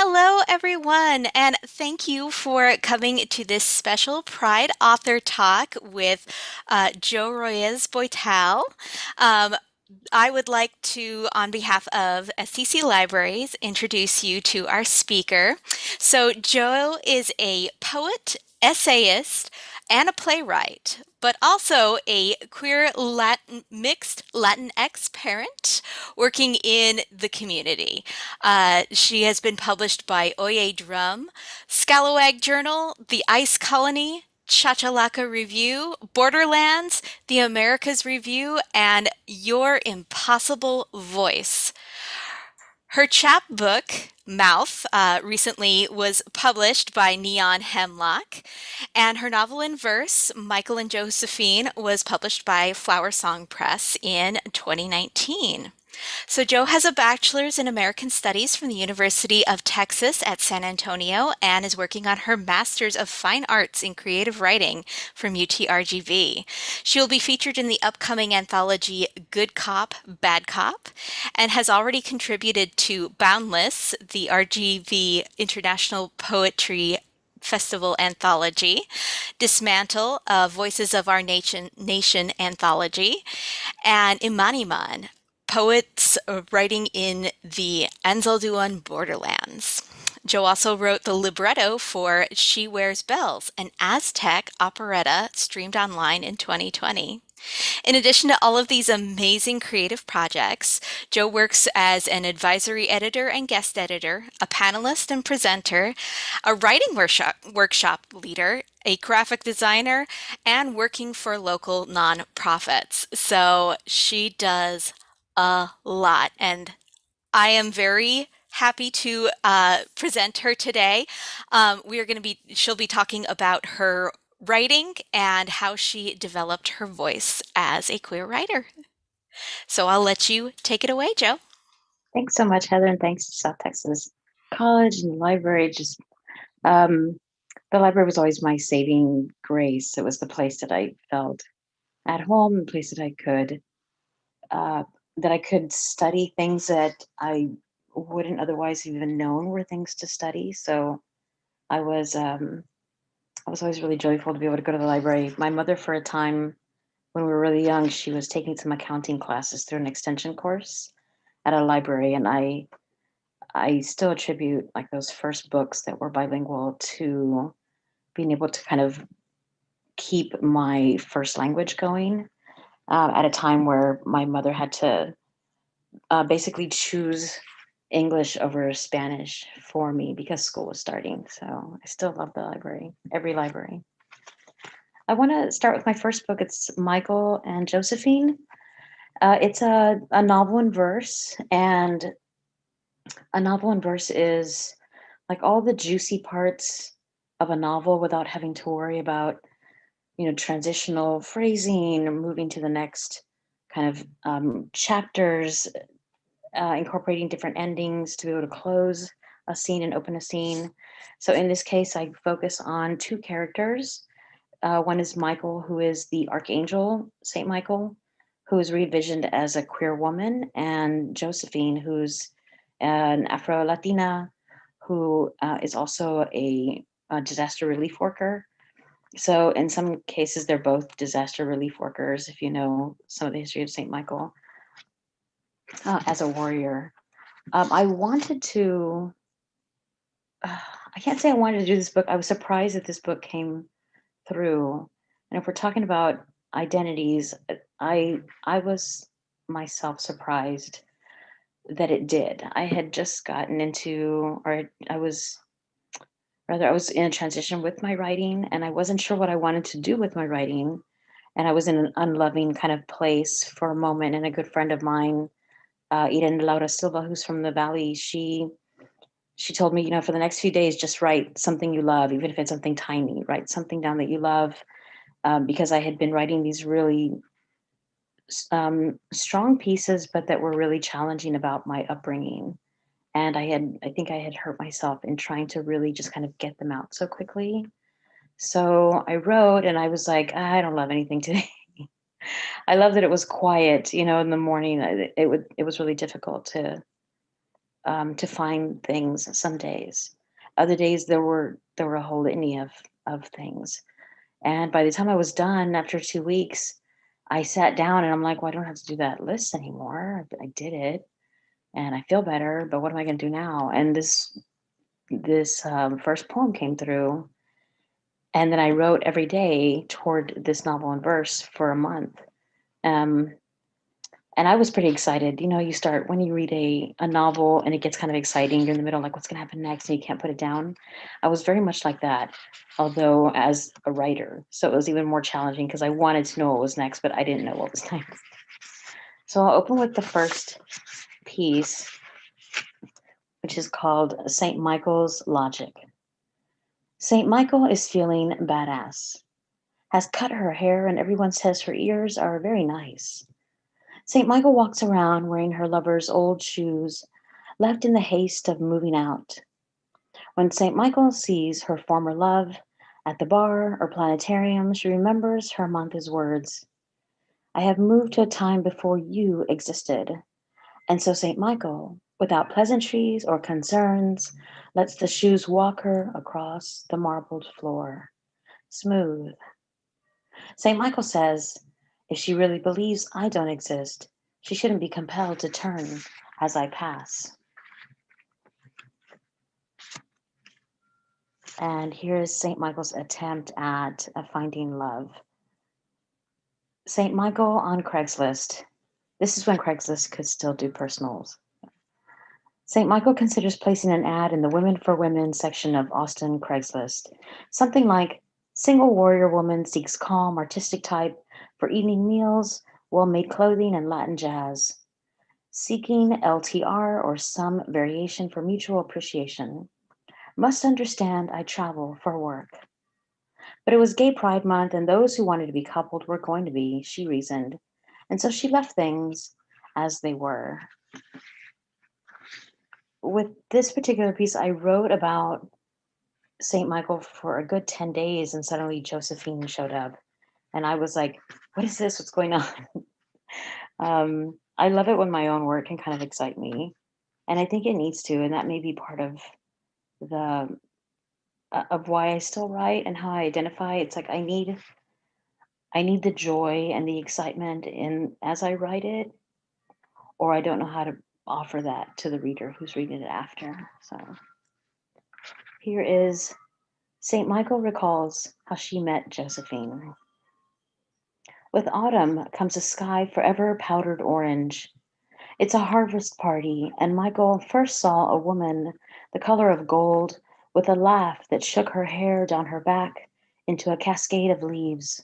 Hello, everyone, and thank you for coming to this special Pride Author Talk with uh, Jo Reyes-Boitel. Um, I would like to, on behalf of SCC Libraries, introduce you to our speaker. So, Jo is a poet, essayist, and a playwright, but also a queer Latin, mixed Latinx parent working in the community. Uh, she has been published by Oye Drum, Scalawag Journal, The Ice Colony, Chachalaca Review, Borderlands, The Americas Review, and Your Impossible Voice. Her chapbook, Mouth, uh, recently was published by Neon Hemlock, and her novel in verse, Michael and Josephine, was published by Flower Song Press in 2019. So Jo has a bachelor's in American Studies from the University of Texas at San Antonio and is working on her master's of fine arts in creative writing from UTRGV. She will be featured in the upcoming anthology Good Cop, Bad Cop and has already contributed to Boundless, the RGV International Poetry Festival anthology, Dismantle, uh, Voices of Our Nation, Nation anthology, and Imaniman, poets uh, writing in the Anzalduan borderlands. Jo also wrote the libretto for She Wears Bells, an Aztec operetta streamed online in 2020. In addition to all of these amazing creative projects, Jo works as an advisory editor and guest editor, a panelist and presenter, a writing workshop, workshop leader, a graphic designer, and working for local nonprofits. So she does a lot. And I am very happy to uh, present her today. Um, we are going to be, she'll be talking about her writing and how she developed her voice as a queer writer. So I'll let you take it away, Jo. Thanks so much, Heather, and thanks to South Texas College and the library. Just um, the library was always my saving grace. It was the place that I felt at home, the place that I could uh, that I could study things that I wouldn't otherwise even known were things to study. So I was um, I was always really joyful to be able to go to the library. My mother, for a time when we were really young, she was taking some accounting classes through an extension course at a library, and I I still attribute like those first books that were bilingual to being able to kind of keep my first language going uh, at a time where my mother had to uh, basically choose English over Spanish for me because school was starting. So I still love the library, every library. I want to start with my first book. It's Michael and Josephine. Uh, it's a, a novel in verse, and a novel in verse is like all the juicy parts of a novel without having to worry about you know, transitional phrasing, moving to the next kind of um, chapters, uh, incorporating different endings to be able to close a scene and open a scene. So in this case, I focus on two characters. Uh, one is Michael, who is the Archangel, Saint Michael, who is re-envisioned as a queer woman, and Josephine, who's an Afro-Latina, who uh, is also a, a disaster relief worker so in some cases, they're both disaster relief workers, if you know some of the history of St. Michael uh, as a warrior. Um, I wanted to, uh, I can't say I wanted to do this book. I was surprised that this book came through. And if we're talking about identities, I, I was myself surprised that it did. I had just gotten into, or I was rather I was in a transition with my writing and I wasn't sure what I wanted to do with my writing. And I was in an unloving kind of place for a moment. And a good friend of mine, uh, Eden Laura Silva, who's from the Valley, she she told me, you know, for the next few days, just write something you love, even if it's something tiny, write something down that you love. Um, because I had been writing these really um, strong pieces, but that were really challenging about my upbringing and I had, I think I had hurt myself in trying to really just kind of get them out so quickly. So I wrote and I was like, I don't love anything today. I love that it was quiet, you know, in the morning. It, it would, it was really difficult to um, to find things some days. Other days there were there were a whole litany of of things. And by the time I was done after two weeks, I sat down and I'm like, well, I don't have to do that list anymore. I did it and I feel better, but what am I going to do now? And this this um, first poem came through, and then I wrote every day toward this novel in verse for a month. Um, and I was pretty excited. You know, you start when you read a, a novel and it gets kind of exciting. You're in the middle, like what's going to happen next, and you can't put it down. I was very much like that, although as a writer, so it was even more challenging because I wanted to know what was next, but I didn't know what was next. So I'll open with the first piece, which is called St. Michael's Logic. St. Michael is feeling badass, has cut her hair, and everyone says her ears are very nice. St. Michael walks around wearing her lover's old shoes, left in the haste of moving out. When St. Michael sees her former love at the bar or planetarium, she remembers her Hermanthe's words I have moved to a time before you existed. And so St. Michael, without pleasantries or concerns, lets the shoes walk her across the marbled floor, smooth. St. Michael says, if she really believes I don't exist, she shouldn't be compelled to turn as I pass. And here's St. Michael's attempt at finding love. St. Michael on Craigslist. This is when Craigslist could still do personals. St. Michael considers placing an ad in the Women for Women section of Austin Craigslist. Something like Single warrior woman seeks calm, artistic type for evening meals, well-made clothing, and Latin jazz. Seeking LTR or some variation for mutual appreciation. Must understand I travel for work. But it was Gay Pride Month, and those who wanted to be coupled were going to be, she reasoned. And so she left things as they were. With this particular piece, I wrote about St. Michael for a good 10 days, and suddenly Josephine showed up and I was like, what is this? What's going on? um, I love it when my own work can kind of excite me. And I think it needs to, and that may be part of the uh, of why I still write and how I identify. It's like I need I need the joy and the excitement in as I write it, or I don't know how to offer that to the reader who's reading it after. So here is St. Michael recalls how she met Josephine. With autumn comes a sky forever powdered orange. It's a harvest party, and Michael first saw a woman the color of gold with a laugh that shook her hair down her back into a cascade of leaves.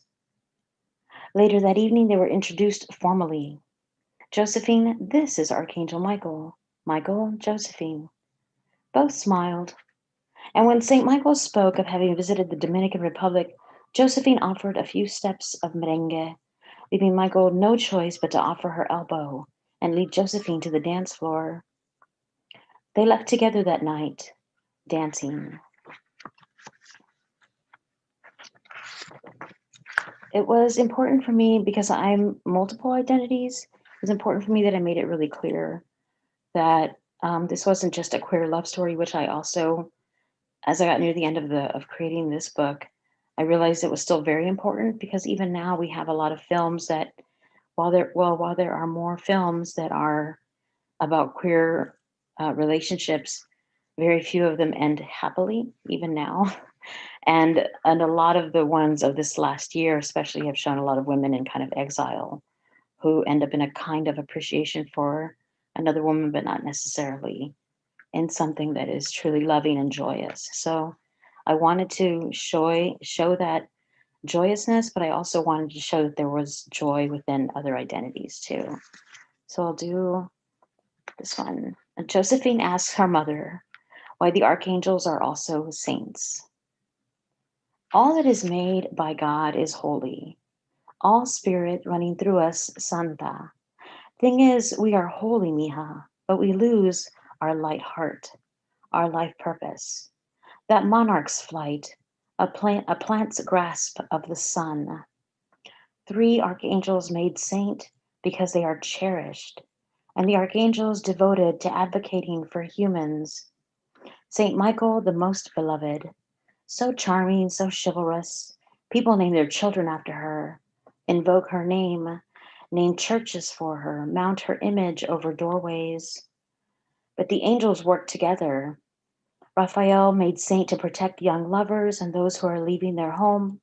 Later that evening, they were introduced formally. Josephine, this is Archangel Michael. Michael, Josephine. Both smiled. And when St. Michael spoke of having visited the Dominican Republic Josephine offered a few steps of merengue, leaving Michael no choice but to offer her elbow and lead Josephine to the dance floor. They left together that night, dancing. It was important for me because I'm multiple identities. It was important for me that I made it really clear that um, this wasn't just a queer love story, which I also, as I got near the end of the of creating this book, I realized it was still very important because even now we have a lot of films that while there well while there are more films that are about queer uh, relationships, very few of them end happily even now. And and a lot of the ones of this last year especially have shown a lot of women in kind of exile who end up in a kind of appreciation for another woman, but not necessarily in something that is truly loving and joyous. So I wanted to show show that joyousness, but I also wanted to show that there was joy within other identities too. So I'll do this one. Josephine asks her mother why the archangels are also saints. All that is made by God is holy. All spirit running through us, Santa. Thing is, we are holy, mija, but we lose our light heart, our life purpose that monarch's flight, a, plant, a plant's grasp of the sun. Three archangels made saint because they are cherished, and the archangels devoted to advocating for humans. Saint Michael, the most beloved, so charming, so chivalrous. People name their children after her, invoke her name, name churches for her, mount her image over doorways. But the angels work together. Raphael made saint to protect young lovers and those who are leaving their home.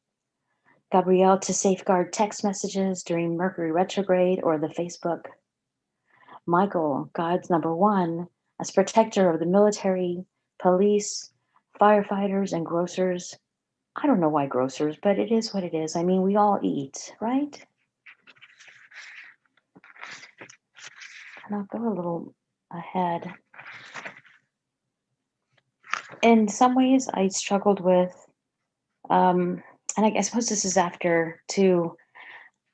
Gabriel to safeguard text messages during Mercury retrograde or the Facebook. Michael, God's number one, as protector of the military, police, firefighters, and grocers. I don't know why grocers, but it is what it is. I mean, we all eat, right? And I'll go a little ahead. In some ways, I struggled with, um, and I, I suppose this is after too,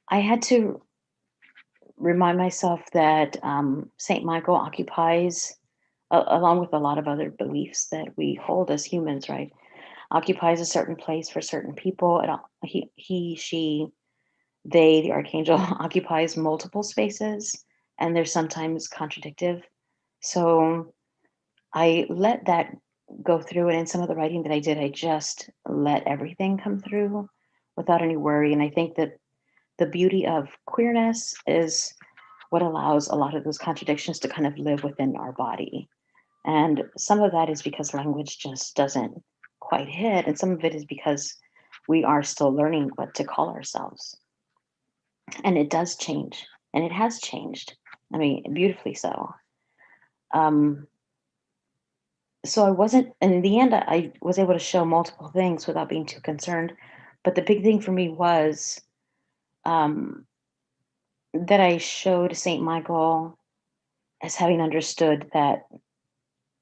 I had to remind myself that um, St. Michael occupies, along with a lot of other beliefs that we hold as humans, right? Occupies a certain place for certain people. And he, he, she, they, the archangel, occupies multiple spaces, and they're sometimes contradictive. So I let that go through, and in some of the writing that I did, I just let everything come through without any worry. And I think that the beauty of queerness is what allows a lot of those contradictions to kind of live within our body. And some of that is because language just doesn't quite hit, and some of it is because we are still learning what to call ourselves. And it does change, and it has changed. I mean, beautifully so. Um, so I wasn't, and in the end, I was able to show multiple things without being too concerned. But the big thing for me was um, that I showed Saint Michael as having understood that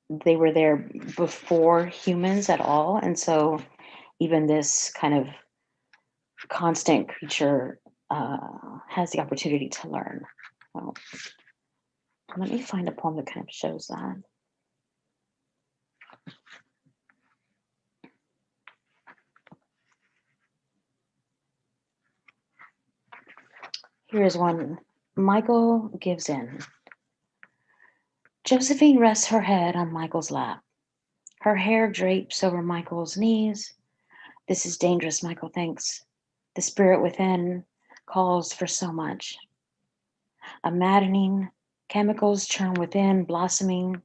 they were there before humans at all, and so even this kind of constant creature uh, has the opportunity to learn. Well, let me find a poem that kind of shows that. Here is one. Michael gives in. Josephine rests her head on Michael's lap. Her hair drapes over Michael's knees. This is dangerous, Michael thinks. The spirit within calls for so much. A maddening, chemicals churn within, blossoming.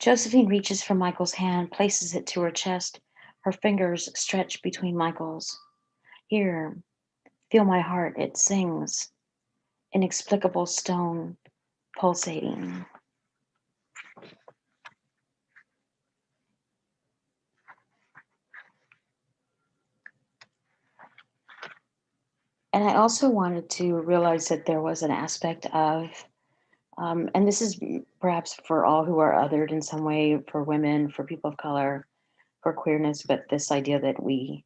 Josephine reaches for Michael's hand, places it to her chest. Her fingers stretch between Michael's. Here, Feel my heart, it sings. Inexplicable stone pulsating. And I also wanted to realize that there was an aspect of, um, and this is perhaps for all who are othered in some way, for women, for people of color, for queerness, but this idea that we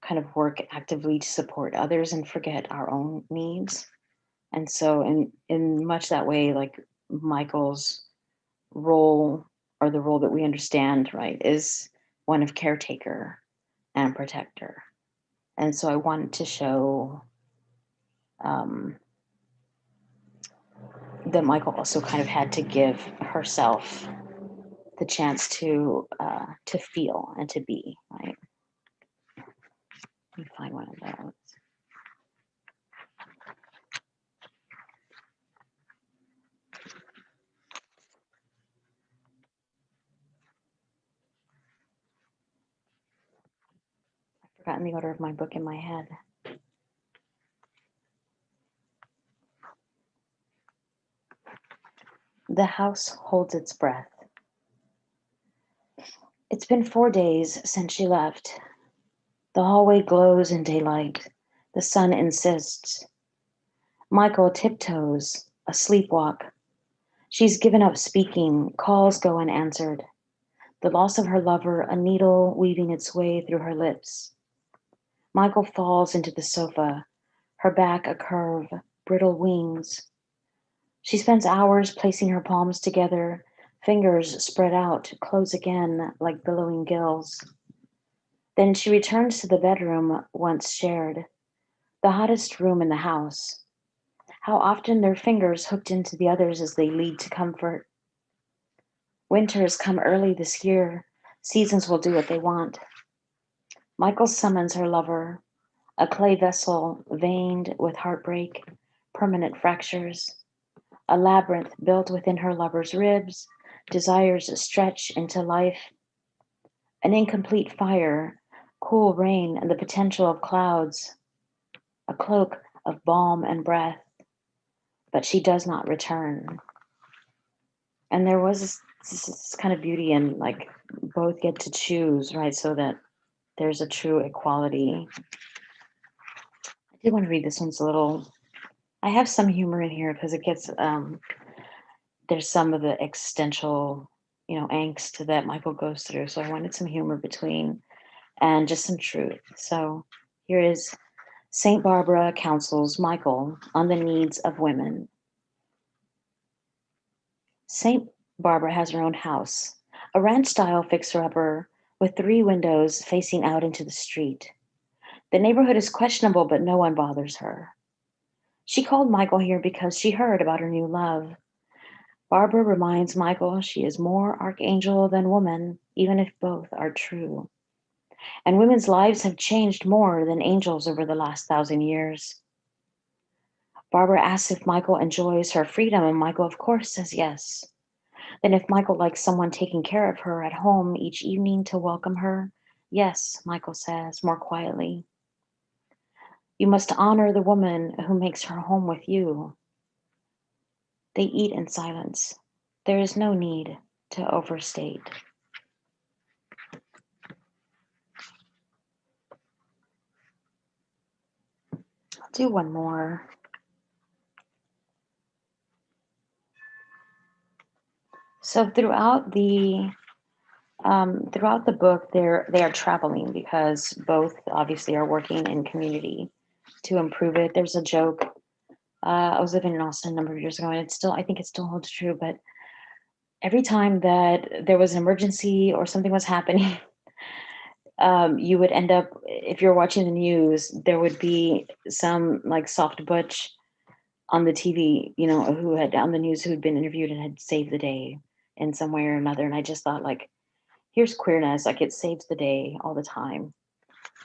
kind of work actively to support others and forget our own needs. And so in in much that way, like Michael's role or the role that we understand, right, is one of caretaker and protector. And so I wanted to show um, that Michael also kind of had to give herself the chance to uh, to feel and to be, right? Let me find one of those. The order of my book in my head. The house holds its breath. It's been four days since she left. The hallway glows in daylight. The sun insists. Michael tiptoes, a sleepwalk. She's given up speaking, calls go unanswered. The loss of her lover, a needle weaving its way through her lips. Michael falls into the sofa, her back a curve, brittle wings. She spends hours placing her palms together, fingers spread out, close again like billowing gills. Then she returns to the bedroom once shared, the hottest room in the house. how often their fingers hooked into the others as they lead to comfort. Winter has come early this year. Seasons will do what they want. Michael summons her lover, a clay vessel veined with heartbreak, permanent fractures, a labyrinth built within her lover's ribs, desires stretch into life, an incomplete fire, cool rain, and the potential of clouds, a cloak of balm and breath, but she does not return. And there was this, this kind of beauty in like both get to choose, right? So that there's a true equality. I did want to read this one's a little, I have some humor in here because it gets, um, there's some of the existential, you know, angst that Michael goes through. So I wanted some humor between and just some truth. So here is St. Barbara counsels Michael on the needs of women. St. Barbara has her own house, a ranch style fixer upper with three windows facing out into the street. The neighborhood is questionable, but no one bothers her. She called Michael here because she heard about her new love. Barbara reminds Michael she is more archangel than woman, even if both are true. And women's lives have changed more than angels over the last thousand years. Barbara asks if Michael enjoys her freedom, and Michael, of course, says yes. Then, if Michael likes someone taking care of her at home each evening to welcome her, yes, Michael says more quietly. You must honor the woman who makes her home with you. They eat in silence. There is no need to overstate. I'll do one more. So throughout the um, throughout the book, they're they are traveling because both obviously are working in community to improve it. There's a joke. Uh, I was living in Austin a number of years ago, and it's still I think it still holds true. But every time that there was an emergency or something was happening, um, you would end up if you're watching the news, there would be some like soft butch on the TV, you know, who had on the news who had been interviewed and had saved the day in some way or another. And I just thought like, here's queerness, like it saves the day all the time.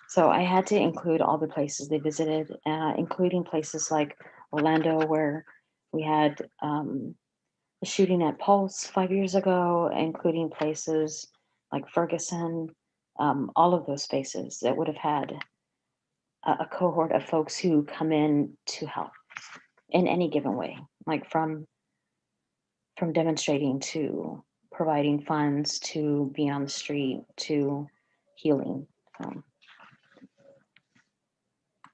So I had to include all the places they visited, uh, including places like Orlando, where we had um, a shooting at Pulse five years ago, including places like Ferguson, um, all of those spaces that would have had a, a cohort of folks who come in to help in any given way, like from from demonstrating to providing funds to being on the street to healing. Um,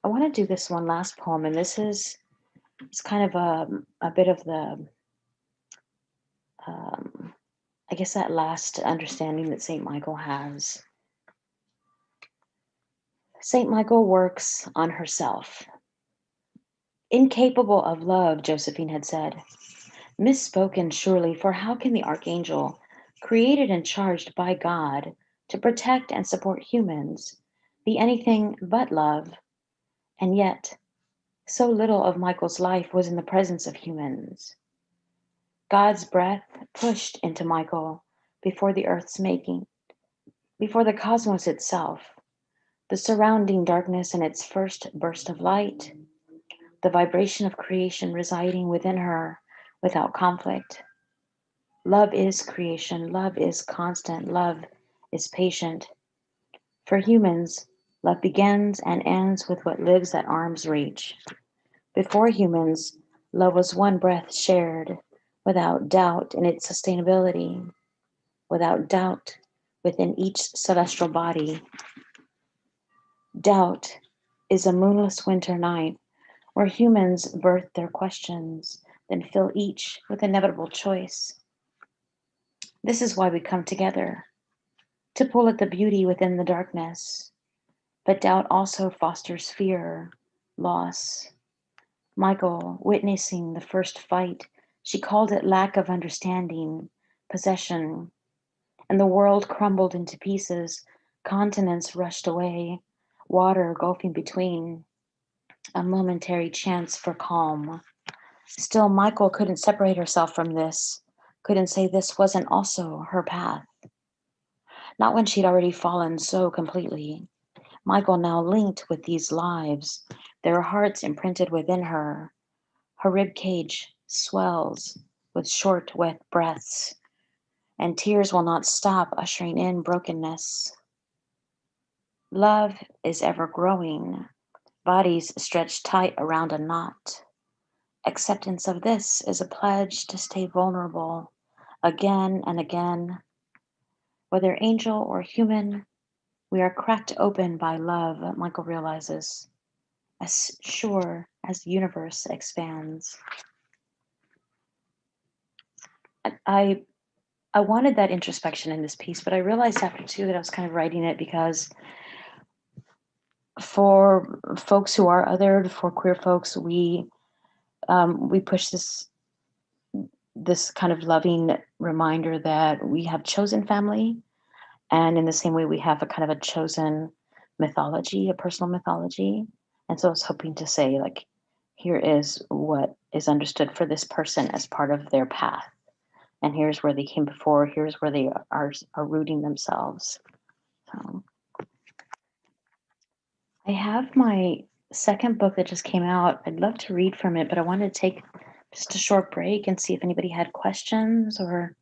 I want to do this one last poem, and this is it's kind of a, a bit of the um, I guess that last understanding that Saint Michael has. Saint Michael works on herself. Incapable of love, Josephine had said, Misspoken, surely, for how can the archangel, created and charged by God to protect and support humans, be anything but love? And yet, so little of Michael's life was in the presence of humans. God's breath pushed into Michael before the earth's making, before the cosmos itself, the surrounding darkness and its first burst of light, the vibration of creation residing within her without conflict. Love is creation. Love is constant. Love is patient. For humans, love begins and ends with what lives at arm's reach. Before humans, love was one breath shared without doubt in its sustainability, without doubt within each celestial body. Doubt is a moonless winter night where humans birth their questions then fill each with inevitable choice. This is why we come together, to pull at the beauty within the darkness. But doubt also fosters fear, loss. Michael, witnessing the first fight, she called it lack of understanding, possession. And the world crumbled into pieces, continents rushed away, water gulfing between, a momentary chance for calm Still, Michael couldn't separate herself from this, couldn't say this wasn't also her path. Not when she'd already fallen so completely. Michael now linked with these lives, their hearts imprinted within her. Her rib cage swells with short, wet breaths, and tears will not stop ushering in brokenness. Love is ever growing, bodies stretched tight around a knot. Acceptance of this is a pledge to stay vulnerable again and again. Whether angel or human, we are cracked open by love, Michael realizes, as sure as the universe expands. I I wanted that introspection in this piece, but I realized after two that I was kind of writing it because for folks who are othered, for queer folks, we um, we push this this kind of loving reminder that we have chosen family, and in the same way we have a kind of a chosen mythology, a personal mythology. And so I was hoping to say like, here is what is understood for this person as part of their path. And here's where they came before. Here's where they are are rooting themselves. So i have my second book that just came out i'd love to read from it but i wanted to take just a short break and see if anybody had questions or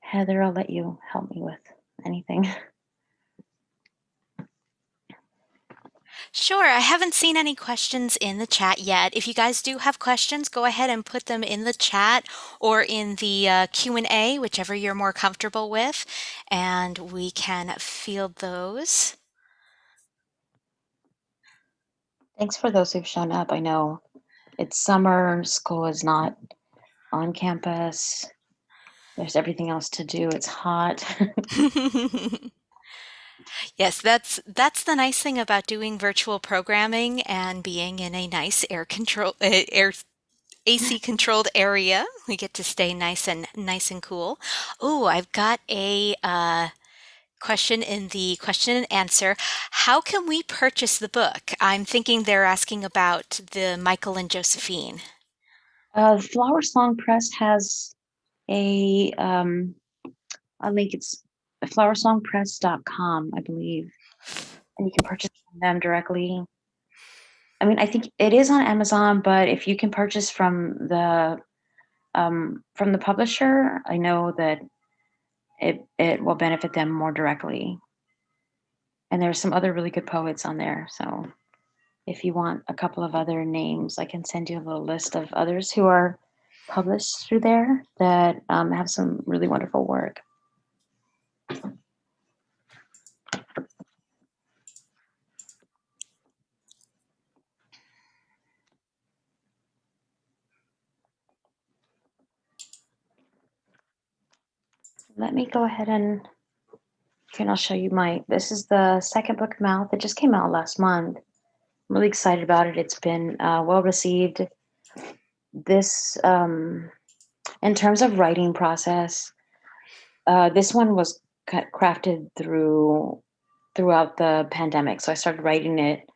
heather i'll let you help me with anything Sure. I haven't seen any questions in the chat yet. If you guys do have questions, go ahead and put them in the chat or in the uh, Q&A, whichever you're more comfortable with, and we can field those. Thanks for those who've shown up. I know it's summer, school is not on campus. There's everything else to do. It's hot. Yes, that's that's the nice thing about doing virtual programming and being in a nice air control uh, air AC controlled area. We get to stay nice and nice and cool. Oh, I've got a uh, question in the question and answer. How can we purchase the book? I'm thinking they're asking about the Michael and Josephine. Uh, Flower Song Press has a um, a link. It's flowersongpress.com, I believe. And you can purchase from them directly. I mean, I think it is on Amazon, but if you can purchase from the um, from the publisher, I know that it it will benefit them more directly. And there's some other really good poets on there. So if you want a couple of other names, I can send you a little list of others who are published through there that um, have some really wonderful work. Let me go ahead and and I'll show you my, this is the second book of mouth. It just came out last month. I'm really excited about it. It's been uh, well received. This, um, in terms of writing process, uh, this one was crafted through throughout the pandemic. So I started writing it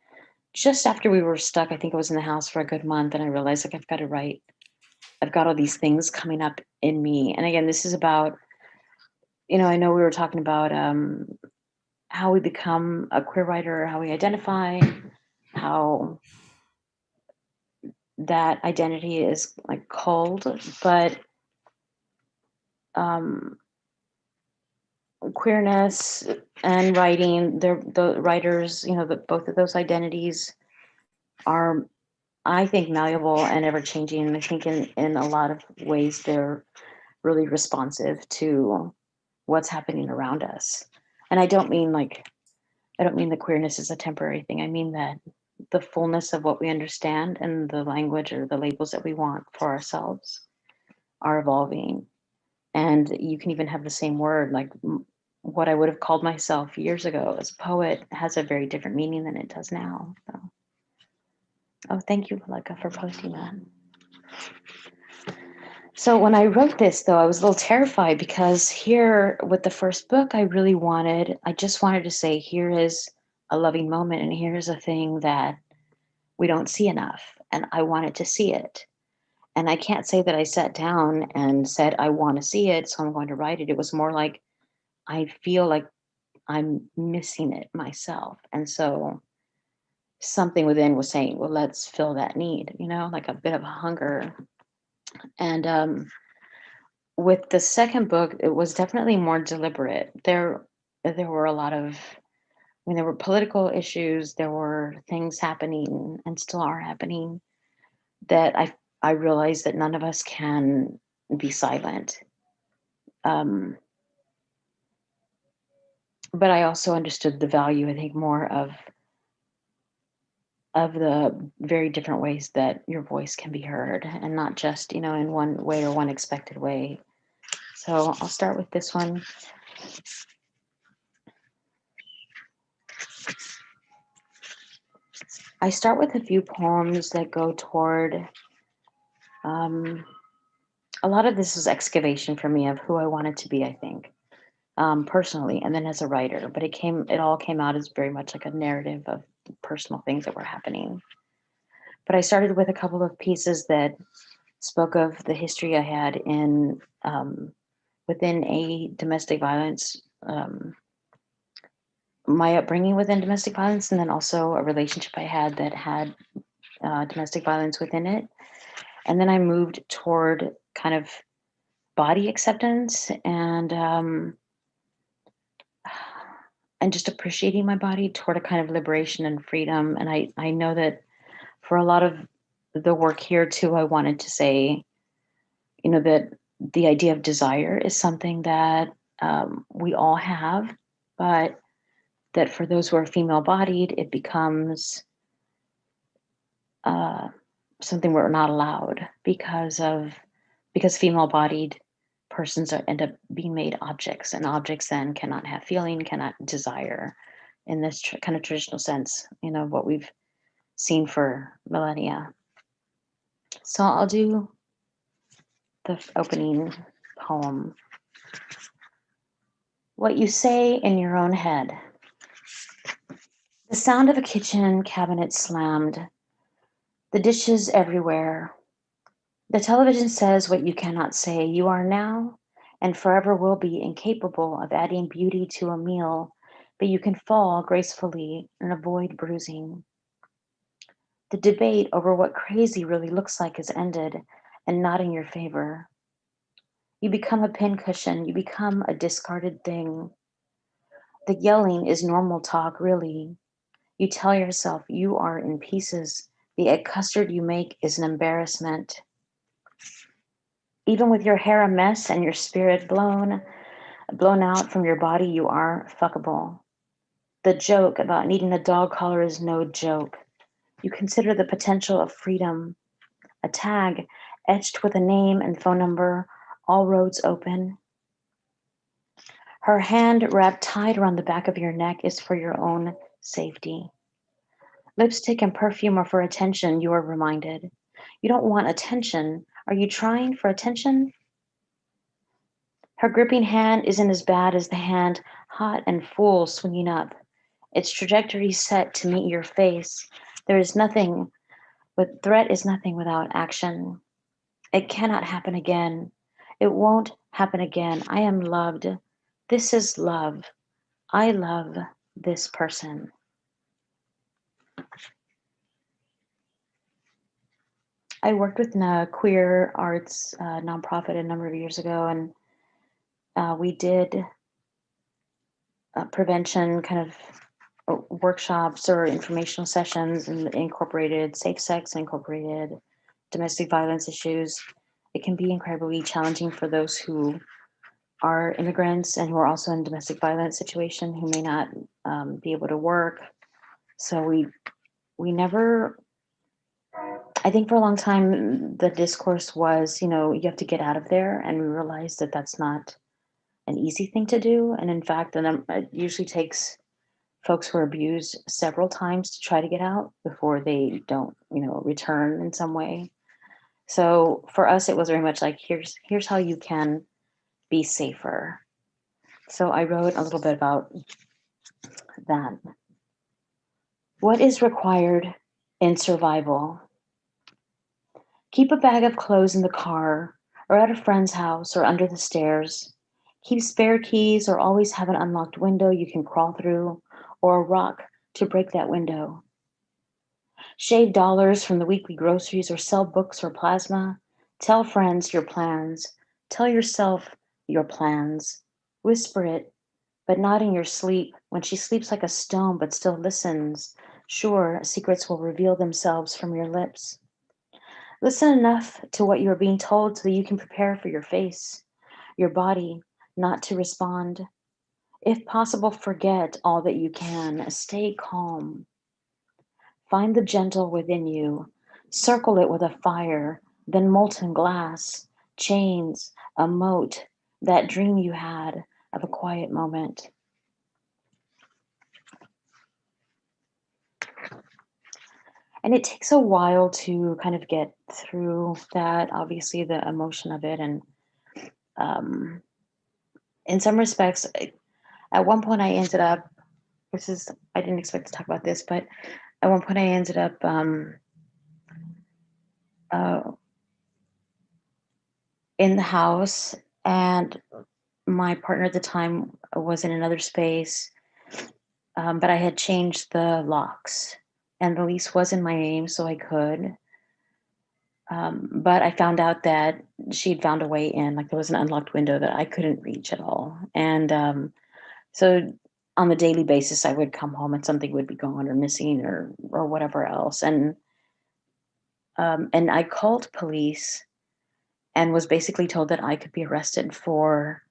just after we were stuck. I think I was in the house for a good month, and I realized like I've got to write. I've got all these things coming up in me, and again, this is about. You know, I know we were talking about um, how we become a queer writer, how we identify, how that identity is like called, but um, queerness and writing the writers you know the, both of those identities are i think malleable and ever changing and i think in in a lot of ways they're really responsive to what's happening around us and i don't mean like i don't mean the queerness is a temporary thing i mean that the fullness of what we understand and the language or the labels that we want for ourselves are evolving and you can even have the same word like what I would have called myself years ago as a poet has a very different meaning than it does now. So. Oh, thank you, Malika, for posting that. So when I wrote this, though, I was a little terrified because here with the first book, I really wanted, I just wanted to say, here is a loving moment, and here's a thing that we don't see enough, and I wanted to see it. and I can't say that I sat down and said, I want to see it, so I'm going to write it. It was more like I feel like I'm missing it myself. And so something within was saying, well, let's fill that need, you know, like a bit of a hunger. And um, with the second book, it was definitely more deliberate. There, there were a lot of, I mean, there were political issues, there were things happening and still are happening that I I realized that none of us can be silent. Um, but I also understood the value, I think, more of of the very different ways that your voice can be heard and not just, you know, in one way or one expected way. So I'll start with this one. I start with a few poems that go toward um, a lot of this is excavation for me of who I wanted to be, I think, um, personally, and then as a writer. But it came, it all came out as very much like a narrative of personal things that were happening. But I started with a couple of pieces that spoke of the history I had in um, within a domestic violence, um, my upbringing within domestic violence, and then also a relationship I had that had uh, domestic violence within it. And then I moved toward kind of body acceptance and um, and just appreciating my body toward a kind of liberation and freedom. And I I know that for a lot of the work here too, I wanted to say, you know, that the idea of desire is something that um, we all have, but that for those who are female bodied, it becomes uh, something we're not allowed because of because female bodied persons end up being made objects and objects then cannot have feeling cannot desire in this kind of traditional sense you know what we've seen for millennia. So i'll do the opening poem. What you say in your own head. The sound of a kitchen cabinet slammed. The dishes everywhere. The television says what you cannot say. You are now and forever will be incapable of adding beauty to a meal, but you can fall gracefully and avoid bruising. The debate over what crazy really looks like is ended and not in your favor. You become a pincushion, you become a discarded thing. The yelling is normal talk, really. You tell yourself you are in pieces the egg custard you make is an embarrassment. Even with your hair a mess and your spirit blown, blown out from your body, you are fuckable. The joke about needing a dog collar is no joke. You consider the potential of freedom. A tag etched with a name and phone number, all roads open. Her hand wrapped tight around the back of your neck is for your own safety. Lipstick and perfume are for attention, you are reminded. You don't want attention. Are you trying for attention? Her gripping hand isn't as bad as the hand, hot and full, swinging up. Its trajectory set to meet your face. There is nothing, but threat is nothing without action. It cannot happen again. It won't happen again. I am loved. This is love. I love this person. I worked with a queer arts uh, nonprofit a number of years ago, and uh, we did uh, prevention kind of uh, workshops or informational sessions and incorporated safe sex, incorporated domestic violence issues. It can be incredibly challenging for those who are immigrants and who are also in domestic violence situation who may not um, be able to work. So we we never I think for a long time, the discourse was, you know, you have to get out of there. And we realized that that's not an easy thing to do. And in fact, num- it usually takes folks who are abused several times to try to get out before they don't, you know, return in some way. So for us, it was very much like, here's here's how you can be safer. So I wrote a little bit about that. What is required in survival? Keep a bag of clothes in the car, or at a friend's house, or under the stairs. Keep spare keys, or always have an unlocked window you can crawl through, or a rock to break that window. Shave dollars from the weekly groceries, or sell books or plasma. Tell friends your plans. Tell yourself your plans. Whisper it, but not in your sleep, when she sleeps like a stone but still listens. Sure, secrets will reveal themselves from your lips. Listen enough to what you are being told so that you can prepare for your face, your body, not to respond. If possible, forget all that you can. Stay calm. Find the gentle within you. Circle it with a fire, then molten glass, chains, a moat, that dream you had of a quiet moment. And it takes a while to kind of get through that, obviously, the emotion of it. And um, in some respects, at one point I ended up, this is, I didn't expect to talk about this, but at one point I ended up um, uh, in the house and my partner at the time was in another space, um, but I had changed the locks and the lease was in my name, so I could. Um, but I found out that she'd found a way in, like there was an unlocked window that I couldn't reach at all. And um, so on the daily basis, I would come home and something would be gone or missing or or whatever else. And um, and I called police and was basically told that I could be arrested for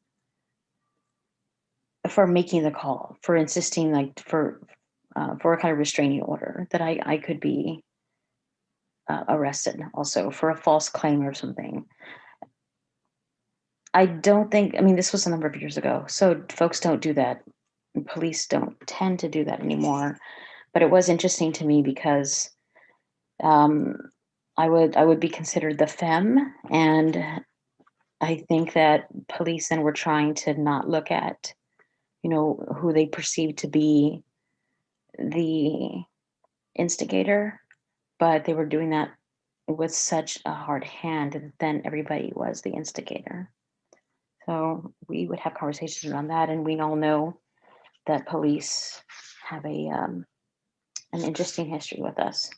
for making the call, for insisting like for uh, for a kind of restraining order, that I I could be uh, arrested also for a false claim or something. I don't think, I mean, this was a number of years ago, so folks don't do that. Police don't tend to do that anymore. But it was interesting to me because um, I would I would be considered the femme, and I think that police then were trying to not look at, you know, who they perceived to be the instigator, but they were doing that with such a hard hand that then everybody was the instigator. So we would have conversations around that, and we all know that police have a um, an interesting history with us.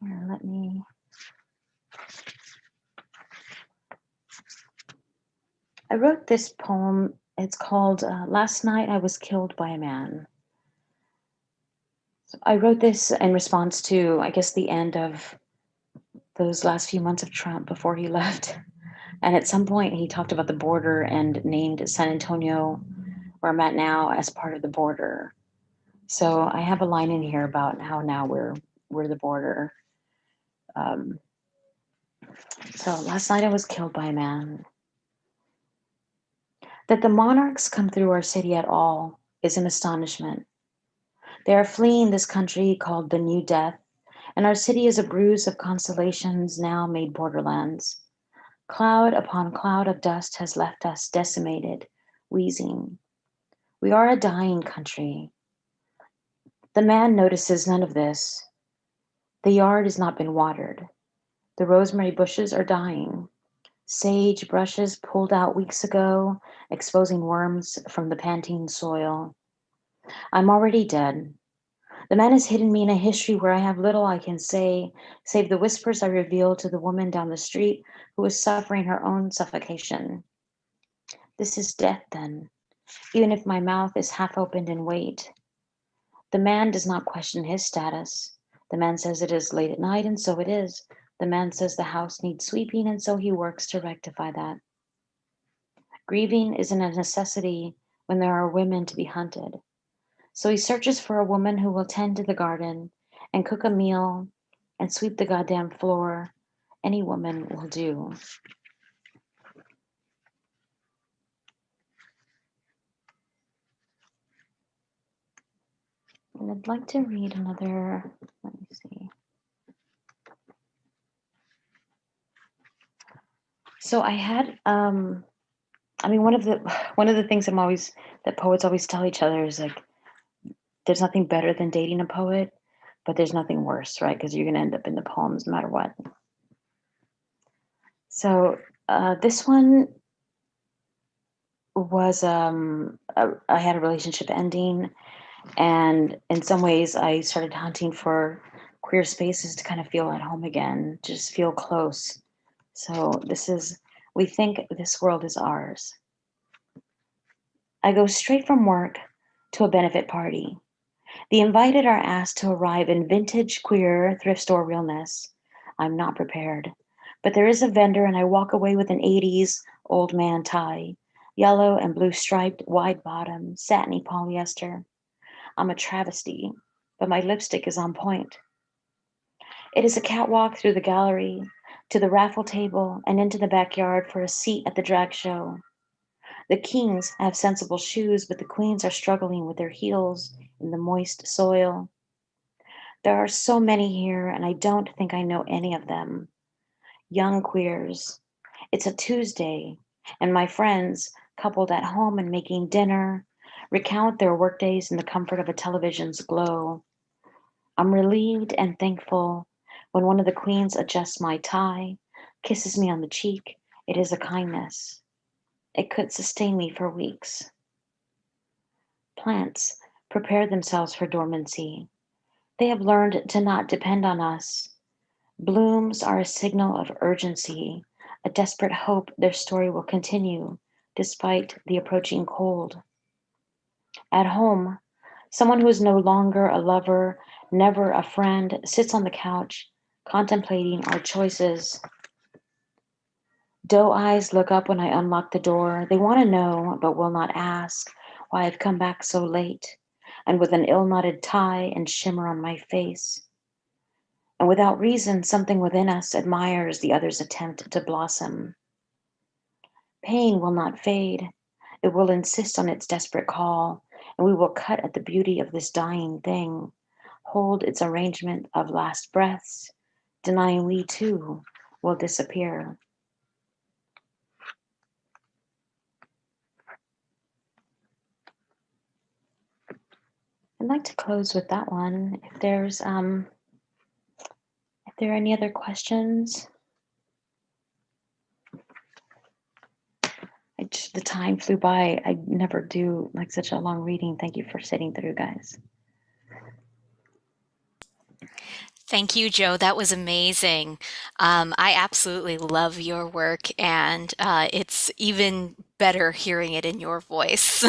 Here, let me. I wrote this poem. It's called uh, Last Night I Was Killed by a Man. So I wrote this in response to, I guess, the end of those last few months of Trump before he left. And at some point, he talked about the border and named San Antonio, where I'm at now, as part of the border. So I have a line in here about how now we're we're the border. Um, so last night I was killed by a man. That the monarchs come through our city at all is an astonishment. They are fleeing this country called the New Death, and our city is a bruise of constellations now made borderlands. Cloud upon cloud of dust has left us decimated, wheezing. We are a dying country. The man notices none of this. The yard has not been watered. The rosemary bushes are dying. Sage brushes pulled out weeks ago, exposing worms from the panting soil. I'm already dead. The man has hidden me in a history where I have little I can say, save the whispers I reveal to the woman down the street who is suffering her own suffocation. This is death, then, even if my mouth is half opened in wait. The man does not question his status. The man says it is late at night, and so it is. The man says the house needs sweeping, and so he works to rectify that. Grieving isn't a necessity when there are women to be hunted. So he searches for a woman who will tend to the garden and cook a meal and sweep the goddamn floor. Any woman will do. And I'd like to read another, let me see. So I had, um, I mean, one of the one of the things I'm always that poets always tell each other is like, there's nothing better than dating a poet, but there's nothing worse, right? Because you're going to end up in the poems no matter what. So uh, this one was um, a, I had a relationship ending, and in some ways, I started hunting for queer spaces to kind of feel at home again, just feel close. So this is we think this world is ours. I go straight from work to a benefit party. The invited are asked to arrive in vintage queer thrift store realness. I'm not prepared, but there is a vendor, and I walk away with an 80s old man tie, yellow and blue striped, wide bottom, satiny polyester. I'm a travesty, but my lipstick is on point. It is a catwalk through the gallery, to the raffle table, and into the backyard for a seat at the drag show. The kings have sensible shoes, but the queens are struggling with their heels in the moist soil. There are so many here, and I don't think I know any of them. Young queers. It's a Tuesday, and my friends, coupled at home and making dinner, recount their workdays in the comfort of a television's glow. I'm relieved and thankful when one of the queens adjusts my tie, kisses me on the cheek. It is a kindness. It could sustain me for weeks. Plants prepare themselves for dormancy. They have learned to not depend on us. Blooms are a signal of urgency, a desperate hope their story will continue despite the approaching cold. At home, someone who is no longer a lover, never a friend, sits on the couch contemplating our choices Doe eyes look up when I unlock the door. They want to know, but will not ask, why I've come back so late, and with an ill knotted tie and shimmer on my face. And without reason, something within us admires the other's attempt to blossom. Pain will not fade. It will insist on its desperate call, and we will cut at the beauty of this dying thing, hold its arrangement of last breaths, denying we too will disappear. I'd like to close with that one. If there's um, if there are any other questions. I just, the time flew by. I never do like such a long reading. Thank you for sitting through, guys. Thank you, Jo. That was amazing. Um, I absolutely love your work, and uh, it's even better hearing it in your voice.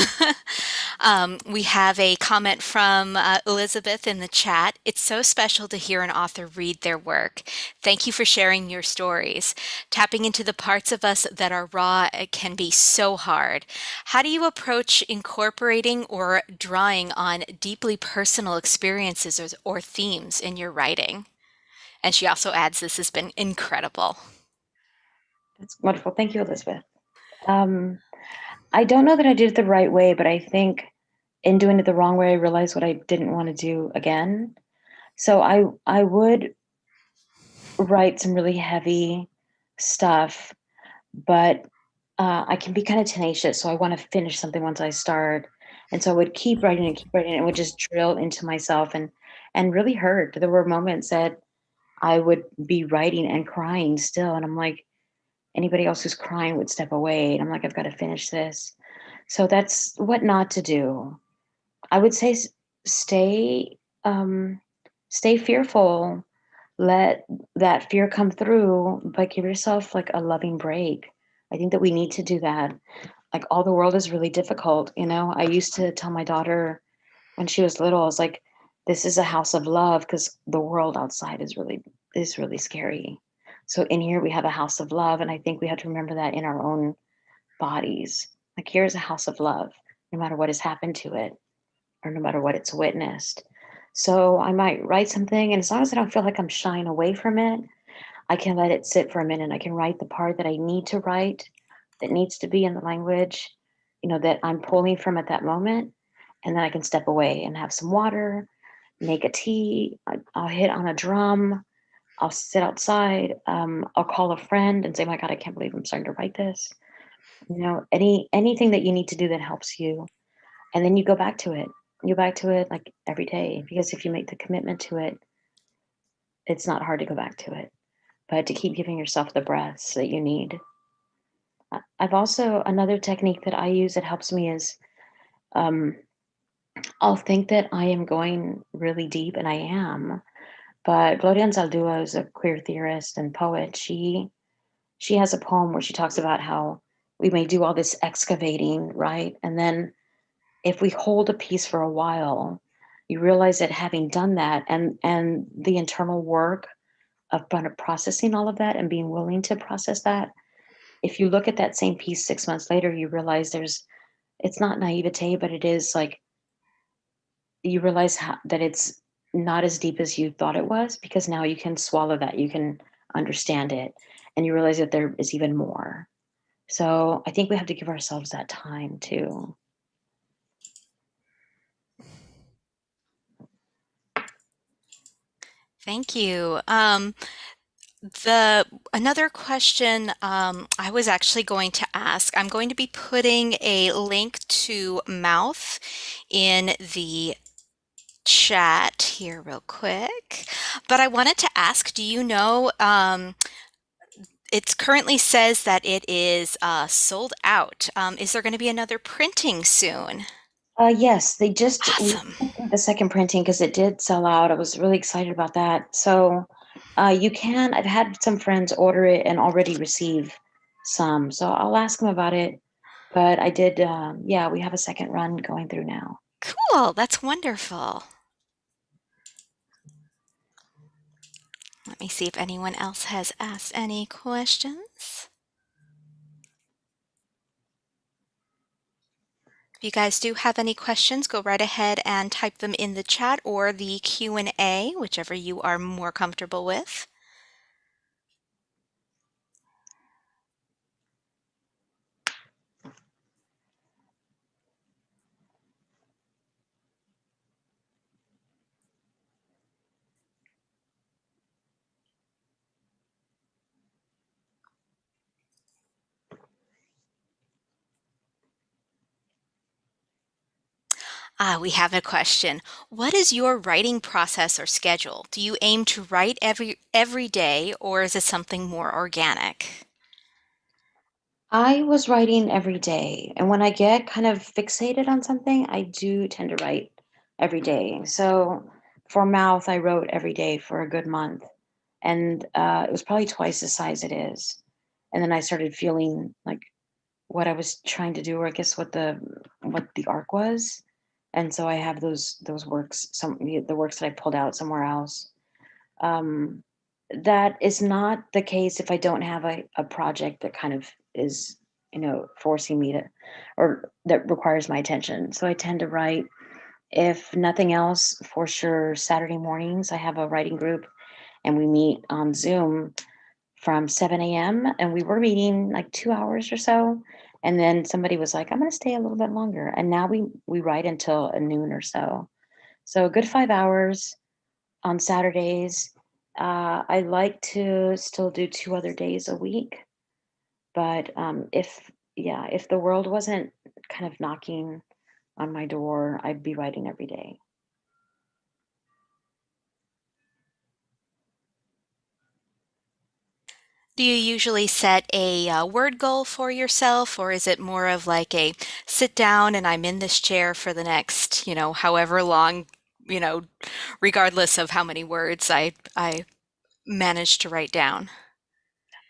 um, we have a comment from uh, Elizabeth in the chat. It's so special to hear an author read their work. Thank you for sharing your stories. Tapping into the parts of us that are raw can be so hard. How do you approach incorporating or drawing on deeply personal experiences or, or themes in your writing? And she also adds, this has been incredible. That's wonderful. Thank you, Elizabeth. Um, I don't know that I did it the right way, but I think in doing it the wrong way, I realized what I didn't want to do again. So I I would write some really heavy stuff, but uh, I can be kind of tenacious. So I want to finish something once I start, and so I would keep writing and keep writing, and would just drill into myself and and really hurt. There were moments that I would be writing and crying still, and I'm like, anybody else who's crying would step away. And I'm like, I've got to finish this. So that's what not to do. I would say stay um, stay fearful. Let that fear come through, but give yourself like a loving break. I think that we need to do that. Like all the world is really difficult, you know. I used to tell my daughter when she was little, I was like, this is a house of love because the world outside is really is really scary so in here we have a house of love, and I think we have to remember that in our own bodies. Like here's a house of love, no matter what has happened to it, or no matter what it's witnessed. So I might write something, and as long as I don't feel like I'm shying away from it, I can let it sit for a minute. I can write the part that I need to write, that needs to be in the language, you know, that I'm pulling from at that moment, and then I can step away and have some water, make a tea. I'll hit on a drum, I'll sit outside. Um, I'll call a friend and say, "My God, I can't believe I'm starting to write this." You know, any anything that you need to do that helps you, and then you go back to it. You go back to it like every day because if you make the commitment to it, it's not hard to go back to it, but to keep giving yourself the breaths that you need. I've also another technique that I use that helps me is, um, I'll think that I am going really deep, and I am, but Gloria Anzaldúa is a queer theorist and poet. She she has a poem where she talks about how we may do all this excavating, right? And then if we hold a piece for a while, you realize that having done that and and the internal work of processing all of that and being willing to process that, if you look at that same piece 6 months later, you realize there's it's not naivete, but it is like you realize how that it's not as deep as you thought it was because now you can swallow that, you can understand it, and you realize that there is even more. So I think we have to give ourselves that time too. Thank you. Um, the another question um, I was actually going to ask, I'm going to be putting a link to Mouth in the chat here real quick, but I wanted to ask, do you know, um, it currently says that it is uh, sold out. Um, is there going to be another printing soon? Uh, yes, they just Awesome. the second printing because it did sell out. I was really excited about that. So, uh, you can I've had some friends order it and already receive some, so I'll ask them about it. But I did, um, yeah, we have a second run going through now. Cool. That's wonderful. Let me see if anyone else has asked any questions. If you guys do have any questions, go right ahead and type them in the chat or the Q&A, whichever you are more comfortable with. Ah, we have a question. What is your writing process or schedule? Do you aim to write every every day or is it something more organic? I was writing every day, and when I get kind of fixated on something, I do tend to write every day. So for Mouth, I wrote every day for a good month, and uh, it was probably twice the size it is. And then I started feeling like what I was trying to do, or I guess what the what the arc was. And so I have those those works, some the works that I pulled out somewhere else. Um, that is not the case if I don't have a, a project that kind of is, you know, forcing me to, or that requires my attention. So I tend to write, if nothing else, for sure, Saturday mornings, I have a writing group and we meet on Zoom from 7 a.m. and we were meeting like two hours or so. And then somebody was like, I'm gonna stay a little bit longer. And now we we write until a noon or so. So a good five hours on Saturdays. Uh, I like to still do two other days a week, but um, if yeah, if the world wasn't kind of knocking on my door, I'd be writing every day. Do you usually set a uh, word goal for yourself, or is it more of like a sit down and I'm in this chair for the next, you know, however long, you know, regardless of how many words I I manage to write down?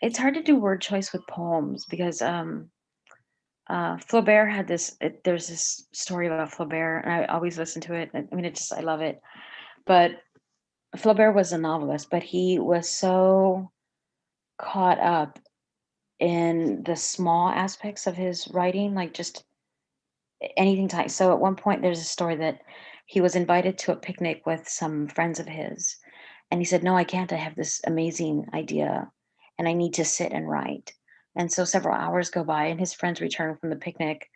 It's hard to do word choice with poems because um, uh, Flaubert had this. It, there's this story about Flaubert, and I always listen to it. I mean, it just I love it. But Flaubert was a novelist, but he was so caught up in the small aspects of his writing, like just anything. So at one point, there's a story that he was invited to a picnic with some friends of his, and he said, "No, I can't. I have this amazing idea, and I need to sit and write." And so several hours go by, and his friends return from the picnic,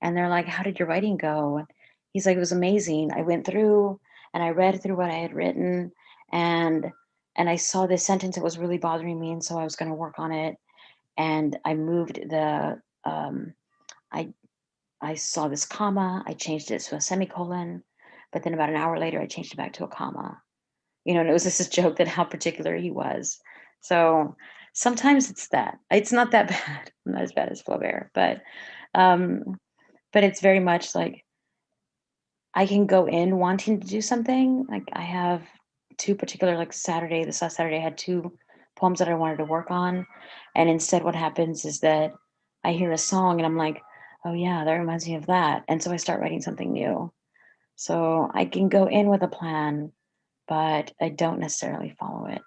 and they're like, "How did your writing go?" And he's like, "It was amazing. I went through and I read through what I had written, and and I saw this sentence that was really bothering me, and so I was going to work on it, and I moved the um, I I saw this comma, I changed it to a semicolon, but then about an hour later, I changed it back to a comma. you know, and it was just a joke that how particular he was. So sometimes it's that. It's not that bad. I'm Not as bad as Flaubert, but um, but it's very much like I can go in wanting to do something. Like I have two particular like Saturday, this last Saturday I had two poems that I wanted to work on. And instead what happens is that I hear a song and I'm like, oh yeah, that reminds me of that. And so I start writing something new. So I can go in with a plan, but I don't necessarily follow it.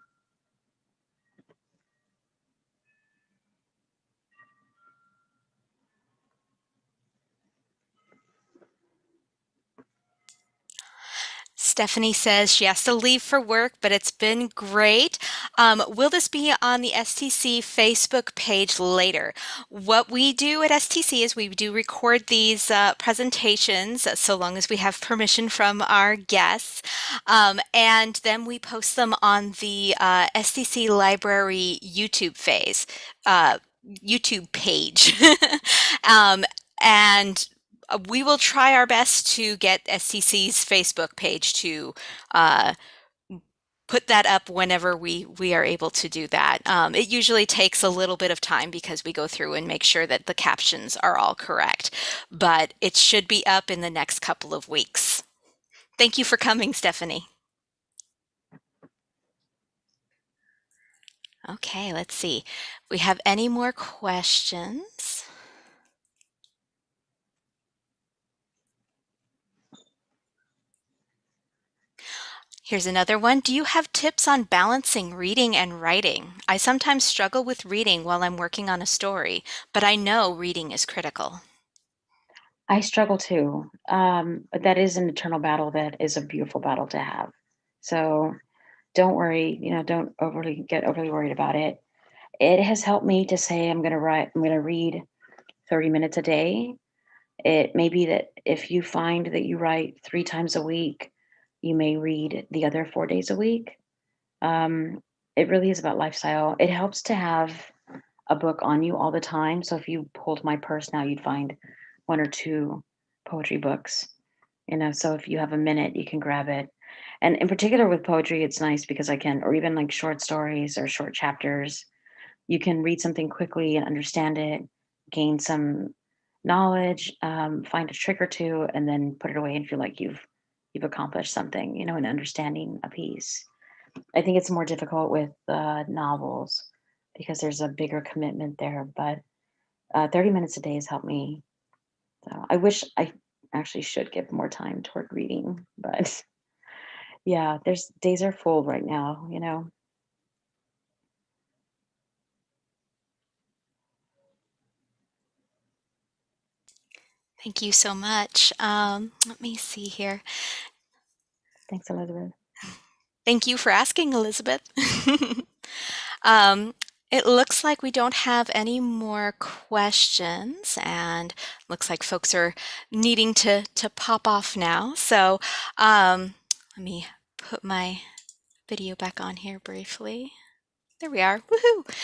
Stephanie says she has to leave for work, but it's been great. Um, will this be on the STC Facebook page later? What we do at STC is we do record these uh, presentations so long as we have permission from our guests, um, and then we post them on the uh, STC Library YouTube phase. Uh, YouTube page. um, and uh, we will try our best to get STC's Facebook page to uh, put that up whenever we we are able to do that. Um, it usually takes a little bit of time because we go through and make sure that the captions are all correct, but it should be up in the next couple of weeks. Thank you for coming, Stephanie. Okay, let's see. We have any more questions? Here's another one. Do you have tips on balancing reading and writing? I sometimes struggle with reading while I'm working on a story, but I know reading is critical. I struggle too. Um, but that is an eternal battle that is a beautiful battle to have. So don't worry, you know, don't overly get overly worried about it. It has helped me to say I'm gonna write, I'm gonna read 30 minutes a day. It may be that if you find that you write three times a week, you may read the other four days a week. Um, it really is about lifestyle. It helps to have a book on you all the time. So if you pulled my purse now, you'd find one or two poetry books. You know, so if you have a minute, you can grab it. And in particular with poetry, it's nice because I can, or even like short stories or short chapters, you can read something quickly and understand it, gain some knowledge, um, find a trick or two, and then put it away and feel like you've you've accomplished something, you know, in understanding a piece. I think it's more difficult with uh, novels because there's a bigger commitment there, but uh, 30 minutes a day has helped me. So I wish I actually should give more time toward reading, but yeah, there's days are full right now, you know. Thank you so much. Um, let me see here. Thanks, Elizabeth. Thank you for asking, Elizabeth. um, it looks like we don't have any more questions and looks like folks are needing to, to pop off now. So um, let me put my video back on here briefly. There we are. Woohoo!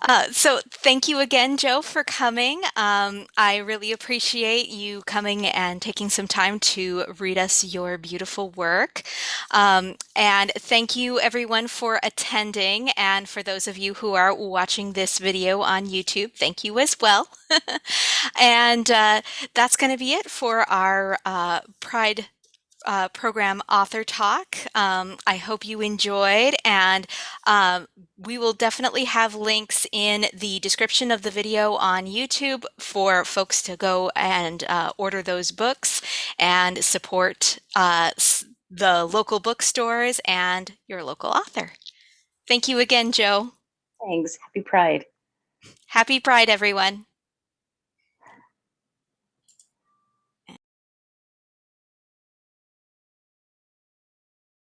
Uh, so thank you again, Jo, for coming. Um, I really appreciate you coming and taking some time to read us your beautiful work. Um, and thank you everyone for attending. And for those of you who are watching this video on YouTube, thank you as well. and uh, that's going to be it for our uh, Pride uh, program Author Talk. Um, I hope you enjoyed, and um, we will definitely have links in the description of the video on YouTube for folks to go and uh, order those books and support uh, the local bookstores and your local author. Thank you again, Jo. Thanks. Happy Pride. Happy Pride, everyone.